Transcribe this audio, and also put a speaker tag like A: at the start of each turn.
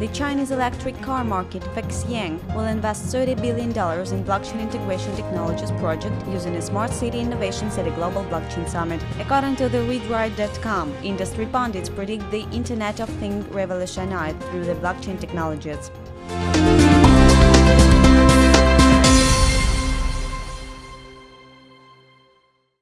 A: The Chinese electric car market Fexyang will invest $30 billion in blockchain integration technologies project using a smart city innovations at a global blockchain summit. According to the ReadWrite.com, industry pundits predict the Internet of Things revolutionized through the blockchain technologies.